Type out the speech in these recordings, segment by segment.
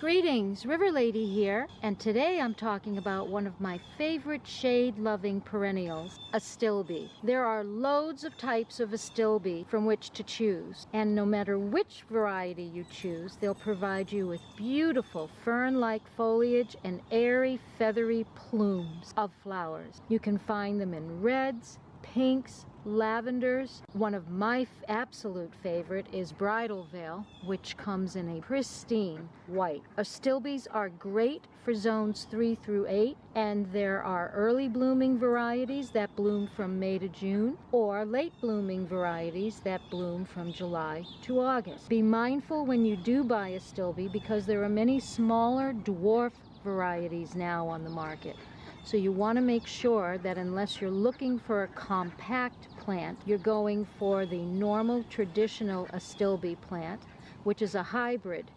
Greetings, River Lady here, and today I'm talking about one of my favorite shade-loving perennials, Astilbe. There are loads of types of Astilbe from which to choose, and no matter which variety you choose, they'll provide you with beautiful fern-like foliage and airy, feathery plumes of flowers. You can find them in reds, pinks, lavenders. One of my absolute favorite is Bridal Veil, which comes in a pristine white. Astilbes are great for zones 3 through 8, and there are early blooming varieties that bloom from May to June, or late blooming varieties that bloom from July to August. Be mindful when you do buy Astilbe because there are many smaller dwarf varieties now on the market. So you want to make sure that unless you're looking for a compact plant, you're going for the normal traditional Astilbe plant, which is a hybrid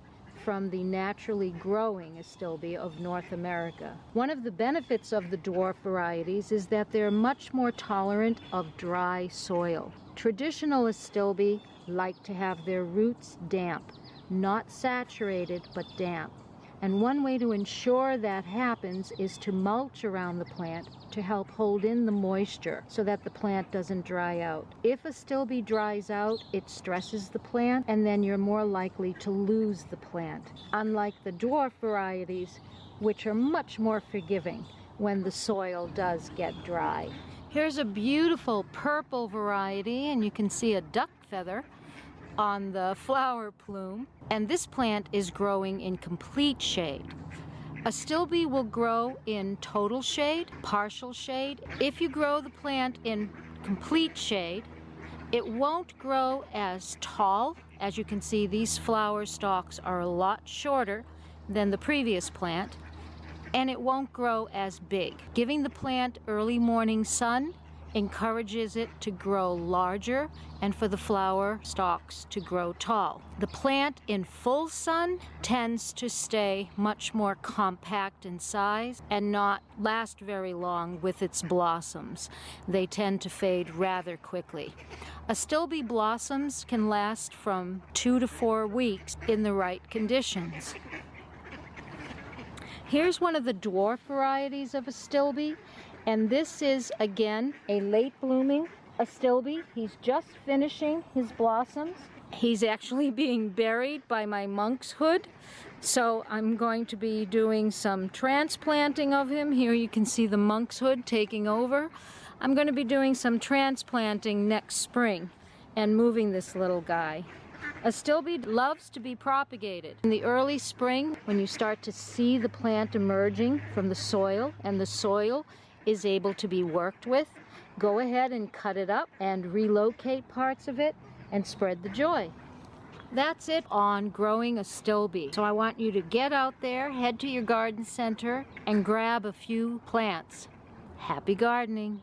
from the naturally growing Astilbe of North America. One of the benefits of the dwarf varieties is that they're much more tolerant of dry soil. Traditional Astilbe like to have their roots damp, not saturated but damp. And one way to ensure that happens is to mulch around the plant to help hold in the moisture so that the plant doesn't dry out. If a Astilbe dries out, it stresses the plant and then you're more likely to lose the plant. Unlike the dwarf varieties, which are much more forgiving when the soil does get dry. Here's a beautiful purple variety and you can see a duck feather on the flower plume. And this plant is growing in complete shade. A Astilbe will grow in total shade, partial shade. If you grow the plant in complete shade, it won't grow as tall. As you can see, these flower stalks are a lot shorter than the previous plant, and it won't grow as big. Giving the plant early morning sun encourages it to grow larger and for the flower stalks to grow tall. The plant in full sun tends to stay much more compact in size and not last very long with its blossoms. They tend to fade rather quickly. Astilbe blossoms can last from two to four weeks in the right conditions. Here's one of the dwarf varieties of Astilbe. And this is, again, a late blooming Astilbe. He's just finishing his blossoms. He's actually being buried by my monkshood. So I'm going to be doing some transplanting of him. Here you can see the monkshood taking over. I'm going to be doing some transplanting next spring and moving this little guy. Astilbe loves to be propagated. In the early spring, when you start to see the plant emerging from the soil, and the soil is able to be worked with, go ahead and cut it up and relocate parts of it and spread the joy. That's it on growing a Astilbe. So I want you to get out there, head to your garden center, and grab a few plants. Happy gardening!